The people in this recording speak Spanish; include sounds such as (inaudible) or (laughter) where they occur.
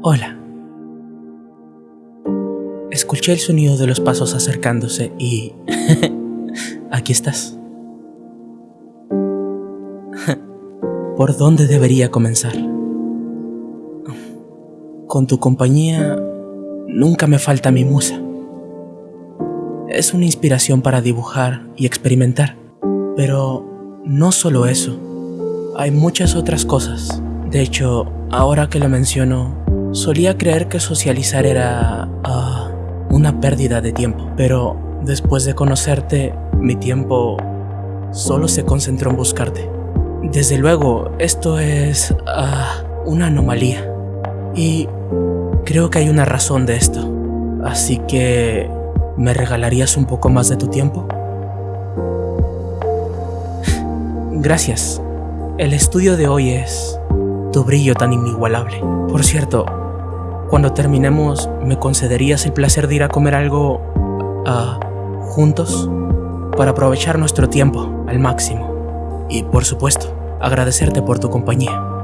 Hola. Escuché el sonido de los pasos acercándose y... (laughs) aquí estás. (laughs) ¿Por dónde debería comenzar? Con tu compañía nunca me falta mi musa. Es una inspiración para dibujar y experimentar. Pero no solo eso, hay muchas otras cosas. De hecho, ahora que lo menciono, solía creer que socializar era ah, una pérdida de tiempo. Pero después de conocerte, mi tiempo solo se concentró en buscarte. Desde luego, esto es ah, una anomalía. Y creo que hay una razón de esto. Así que ¿Me regalarías un poco más de tu tiempo? Gracias. El estudio de hoy es brillo tan inigualable. Por cierto, cuando terminemos, ¿me concederías el placer de ir a comer algo uh, juntos? Para aprovechar nuestro tiempo al máximo. Y por supuesto, agradecerte por tu compañía.